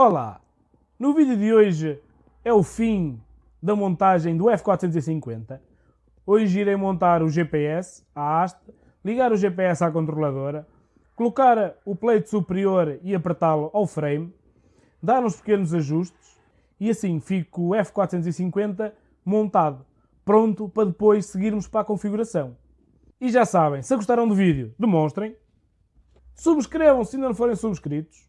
Olá! No vídeo de hoje é o fim da montagem do F450. Hoje irei montar o GPS, a haste, ligar o GPS à controladora, colocar o plate superior e apertá-lo ao frame, dar uns pequenos ajustes e assim fico o F450 montado, pronto para depois seguirmos para a configuração. E já sabem, se gostaram do vídeo, demonstrem, subscrevam se ainda não forem subscritos,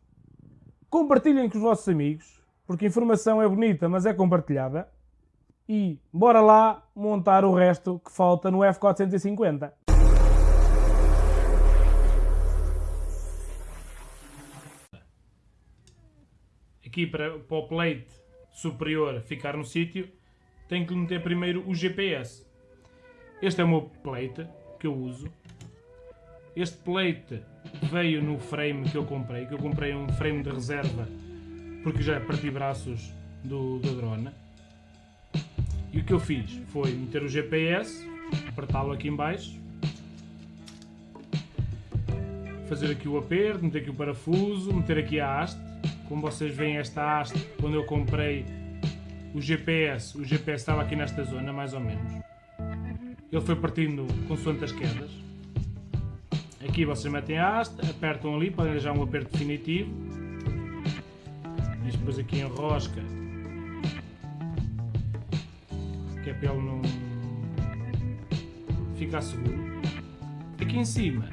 compartilhem com os vossos amigos, porque informação é bonita, mas é compartilhada. E bora lá montar o resto que falta no F450. Aqui para, para o plate superior ficar no sítio, tenho que meter primeiro o GPS. Este é o meu plate que eu uso. Este plate veio no frame que eu comprei, que eu comprei um frame de reserva porque já parti braços do, do drone. E o que eu fiz foi meter o GPS, apertá-lo aqui em baixo, fazer aqui o aperto, meter aqui o parafuso, meter aqui a haste. Como vocês veem esta haste, quando eu comprei o GPS, o GPS estava aqui nesta zona, mais ou menos. Ele foi partindo consoante as quedas. Aqui vocês metem a haste, apertam ali para já um aperto definitivo. Isto depois aqui enrosca. Que é para ele não ficar seguro. Aqui em cima,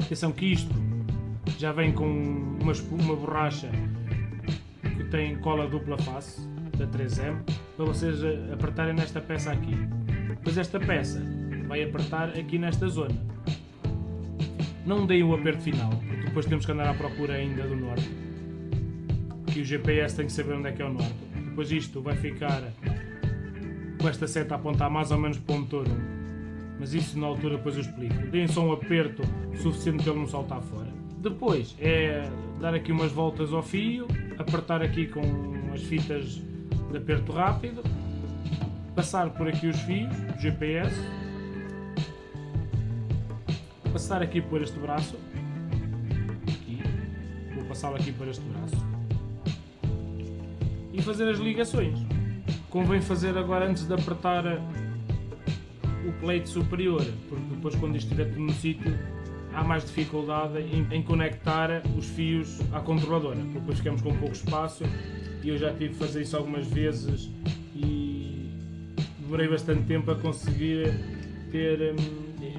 atenção que isto já vem com uma, uma borracha que tem cola dupla face da 3M para vocês apertarem nesta peça aqui. Depois esta peça vai apertar aqui nesta zona. Não deem o aperto final, porque depois temos que andar à procura ainda do norte. Que o GPS tem que saber onde é que é o norte. Depois isto vai ficar com esta seta a apontar mais ou menos para o motor 1. Mas isso na altura depois eu explico. Deem só um aperto suficiente para ele não saltar fora. Depois é dar aqui umas voltas ao fio, apertar aqui com as fitas de aperto rápido, passar por aqui os fios, GPS, passar aqui por este braço, aqui, vou passá-lo aqui por este braço, e fazer as ligações. Convém fazer agora antes de apertar o plate superior, porque depois quando isto estiver tudo no sítio, há mais dificuldade em, em, conectar os fios à controladora, porque depois ficamos com pouco espaço. E eu já tive de fazer isso algumas vezes e demorei bastante tempo a conseguir ter,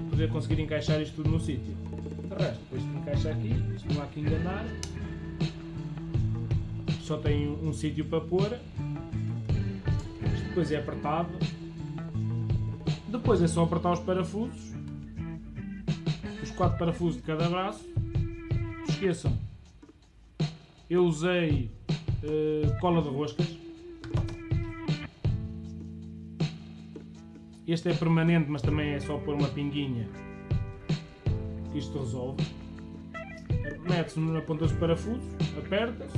poder conseguir encaixar isto tudo no sítio. De resto, depois de encaixa aqui, isto não há que enganar, só tem um, um sítio para pôr, isto depois é apertado, depois é só apertar os parafusos os quatro parafusos de cada braço. Esqueçam, eu usei uh, cola de roscas. Este é permanente, mas também é só pôr uma pinguinha. Isto resolve. Mete-se na ponta dos parafusos, aperta-se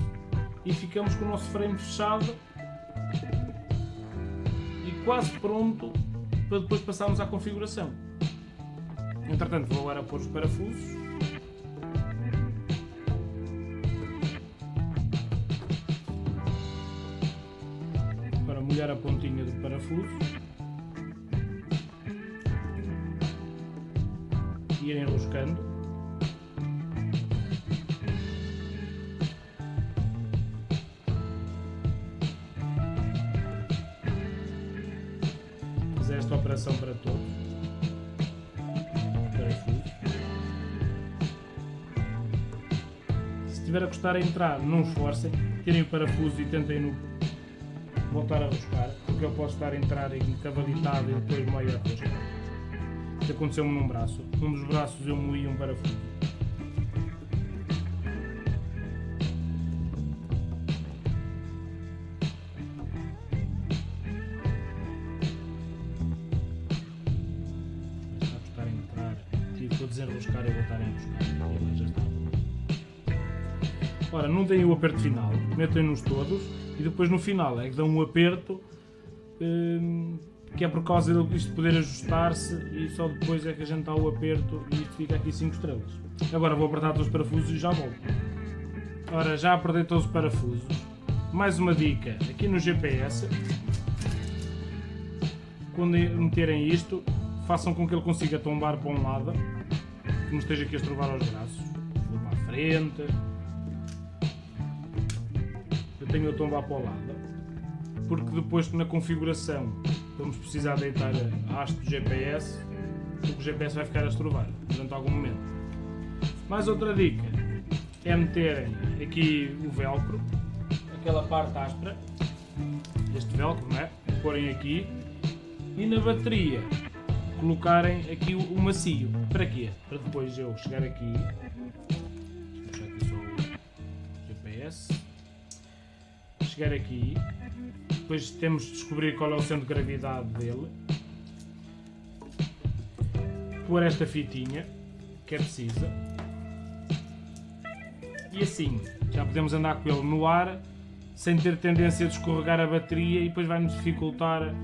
e ficamos com o nosso frame fechado e quase pronto para depois passarmos à configuração. Entretanto, vou agora pôr os parafusos. Para molhar a pontinha do parafuso. Ir enroscando. Fazer esta operação para todos. estiver a custar a entrar, não esforcem, tirem o parafuso e tentem no voltar a roscar, porque eu posso estar a entrar em cavalitado e depois meio a rosca. Aconteceu-me num braço. Um dos braços eu moí um parafuso. Que desenroscar e voltar a enroscar. Ora, não deem o aperto final, metem-nos todos e depois no final é que dão um aperto hum, que é por causa disto poder ajustar-se e só depois é que a gente dá o aperto e isto fica aqui 5 estrelas. Agora vou apertar todos os parafusos e já volto. Ora, já apertei todos os parafusos. Mais uma dica, aqui no GPS, quando meterem isto, façam com que ele consiga tombar para um lado, que não esteja aqui a estrovar aos braços. Vou para a frente. Eu tenho a tombar para o lado, porque depois na configuração vamos precisar deitar a haste do GPS, porque o GPS vai ficar a estrovar durante algum momento. Mais outra dica é meterem aqui o velcro, aquela parte áspera, este velcro, não é? Porem aqui e na bateria colocarem aqui o, o macio. Para quê? Para depois eu chegar aqui, puxar aqui só o GPS, chegar aqui, depois temos de descobrir qual é o centro de gravidade dele, pôr esta fitinha que é precisa. E assim já podemos andar com ele no ar sem ter tendência a escorregar a bateria e depois vai-nos dificultar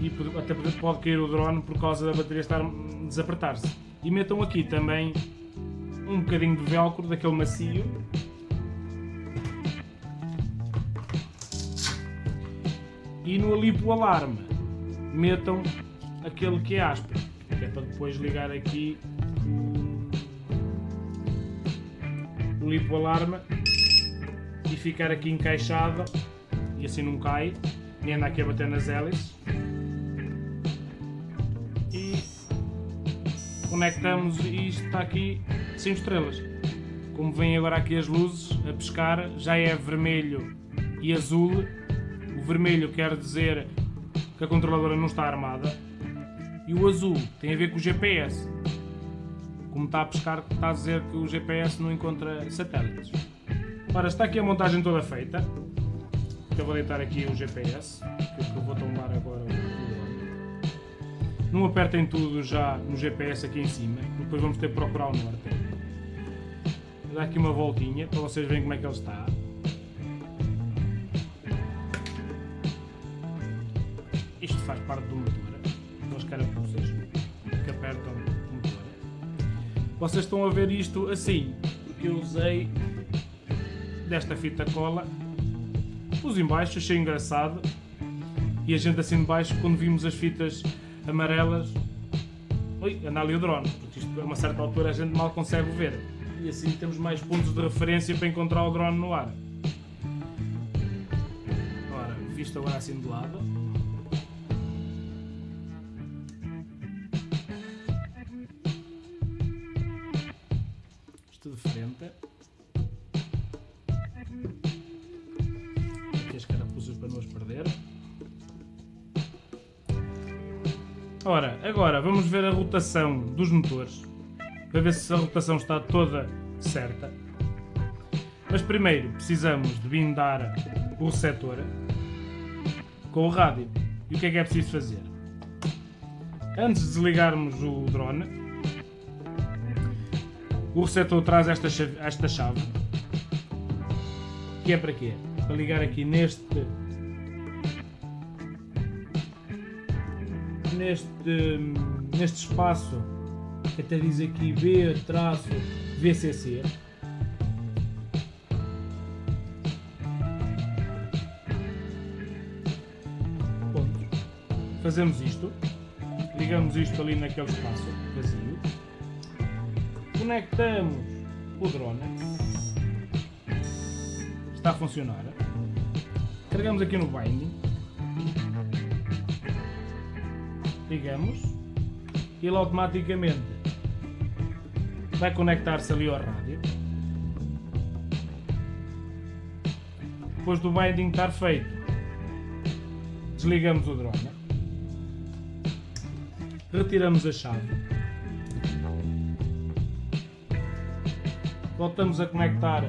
e até pode cair o drone por causa da bateria estar desapertar-se. E metam aqui também um bocadinho de velcro daquele macio e no alipo alarme metam aquele que é áspero, que é para depois ligar aqui o, lipo alarme e ficar aqui encaixado e assim não cai, nem anda aqui a bater nas hélices. E conectamos e está aqui 5 estrelas. Como vêm agora aqui as luzes a pescar, já é vermelho e azul. O vermelho quer dizer que a controladora não está armada. E o azul tem a ver com o GPS. Como está a pescar, está a dizer que o GPS não encontra satélites. Ora, está aqui a montagem toda feita. Eu vou deitar aqui o GPS, que eu vou tombar agora Não apertem tudo já no GPS aqui em cima, depois vamos ter que procurar o norte. Vou dar aqui uma voltinha para vocês verem como é que ele está. Parte do motor, aquelas carapuças que apertam o motor. Vocês estão a ver isto assim, eu usei desta fita cola, pus em baixo, achei engraçado, e a gente assim de baixo, quando vimos as fitas amarelas, oi, anda ali o drone, porque isto a uma certa altura a gente mal consegue ver, e assim temos mais pontos de referência para encontrar o drone no ar. Ora, visto agora assim de lado, Ora, agora vamos ver a rotação dos motores, para ver se a rotação está toda certa. Mas primeiro precisamos de blindar o receptor com o rádio. E o que é que é preciso fazer? Antes de desligarmos o drone, o receptor traz esta chave, esta chave que é para quê? Para ligar aqui neste neste neste espaço que até diz aqui B traço VCC Ponto. fazemos isto. Ligamos isto ali naquele espaço vazio. Conectamos o drone. Está a funcionar. Carregamos aqui no binding ligamos e ele automaticamente vai conectar-se ali ao rádio. Depois do binding estar feito desligamos o drone. Retiramos a chave. Voltamos a conectar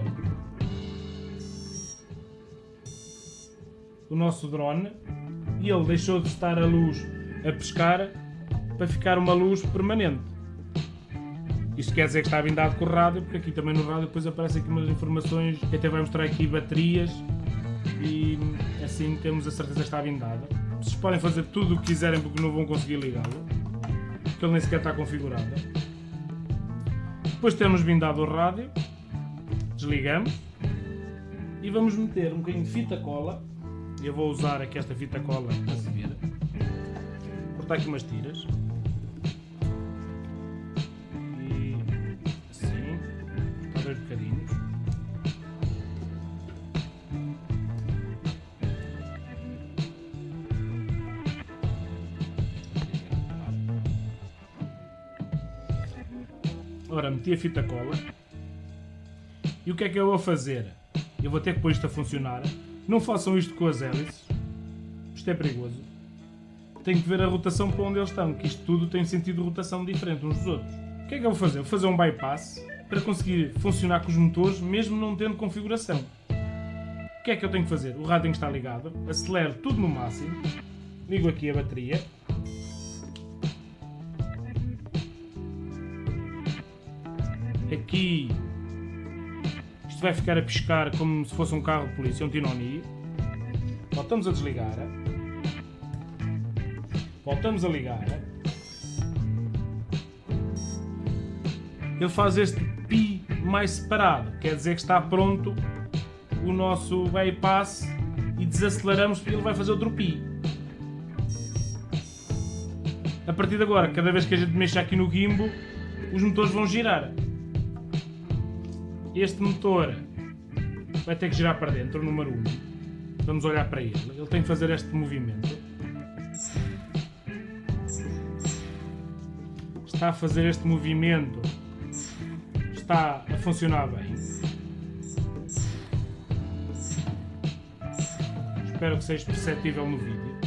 o nosso drone e ele deixou de estar a luz a pescar para ficar uma luz permanente. Isto quer dizer que está blindado com o rádio, porque aqui também no rádio depois aparecem aqui umas informações que até vai mostrar aqui baterias e assim temos a certeza que está blindado. Vocês podem fazer tudo o que quiserem porque não vão conseguir ligá-lo, porque ele nem sequer está configurado. Depois temos blindado o rádio, desligamos e vamos meter um bocadinho de fita cola. Eu vou usar aqui esta fita cola. Cortar aqui umas tiras. E assim, a dois bocadinhos. Ora, meti a fita cola. E o que é que eu vou fazer? Eu vou ter que pôr isto a funcionar. Não façam isto com as hélices. Isto é perigoso. Tenho que ver a rotação para onde eles estão, que isto tudo tem sentido de rotação diferente uns dos outros. O que é que eu vou fazer? Vou fazer um bypass para conseguir funcionar com os motores mesmo não tendo configuração. O que é que eu tenho que fazer? O rádio está ligado, acelero tudo no máximo, ligo aqui a bateria, aqui isto vai ficar a piscar como se fosse um carro de polícia, um Tinoni. Voltamos a desligar. Voltamos a ligar. Ele faz este pi mais separado, quer dizer que está pronto o nosso bypass e desaceleramos porque ele vai fazer outro pi. A partir de agora, cada vez que a gente mexa aqui no gimbo, os motores vão girar este motor vai ter que girar para dentro, o número 1. Vamos olhar para ele. Ele tem que fazer este movimento. Está a fazer este movimento. Está a funcionar bem. Espero que seja perceptível no vídeo.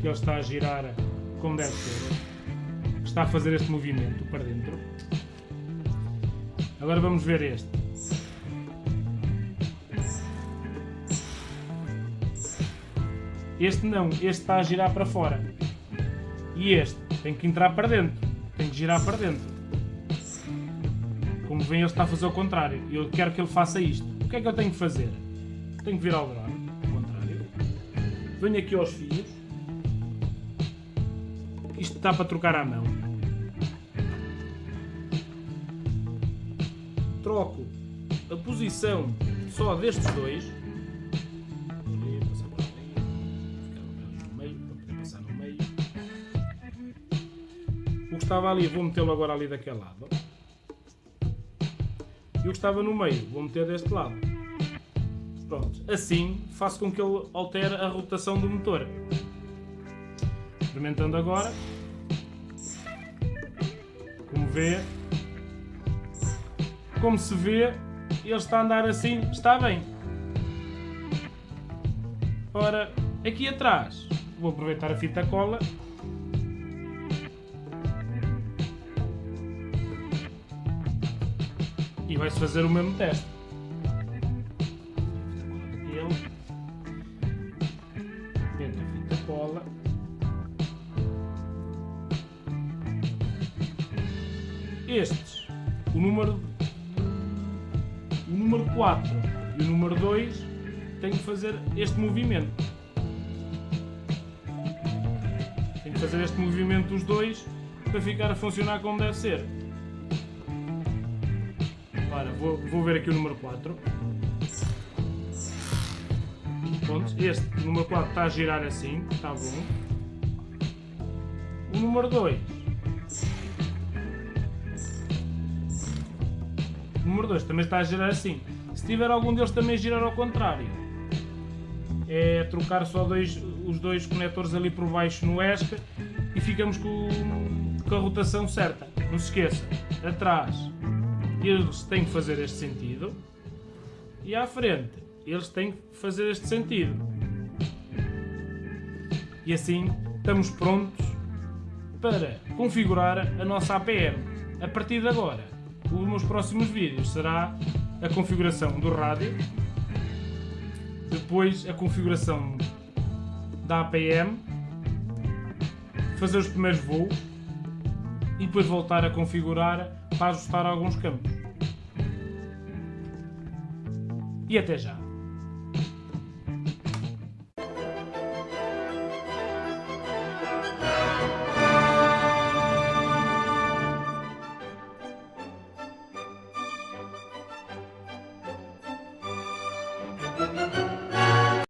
Que ele está a girar como deve ser. Está a fazer este movimento para dentro. Agora vamos ver este. Este não, este está a girar para fora. E este tem que entrar para dentro. Girar para dentro. Como vem, ele está a fazer o contrário. Eu quero que ele faça isto. O que é que eu tenho que fazer? Tenho que virar o drone, ao contrário. Venho aqui aos fios. Isto está para trocar à mão. troco a posição só destes dois. Estava ali vou metê-lo agora ali daquele lado. E o que estava no meio vou meter deste lado. Pronto, assim faço com que ele altere a rotação do motor. Experimentando agora. Como vê, como se vê, ele está a andar assim, está bem. Ora, aqui atrás, vou aproveitar a fita cola. E vai-se fazer o mesmo teste. Ele. Cola. Estes, o número o número 4 e o número 2 têm que fazer este movimento. Tem que fazer este movimento dos dois para ficar a funcionar como deve ser. Vou, vou ver aqui o número 4. Pronto, este número 4 está a girar assim, está bom. O número 2 número 2 também está a girar assim. Se tiver algum deles também girar ao contrário, é trocar só dois, os dois conectores ali por baixo no ESC e ficamos com, com a rotação certa. Não se esqueça, atrás eles têm que fazer este sentido e à frente eles têm que fazer este sentido. E assim estamos prontos para configurar a nossa APM. A partir de agora, os meus próximos vídeos será a configuração do rádio, depois a configuração da APM, fazer os primeiros voos e depois voltar a configurar para ajustar alguns campos. E até já!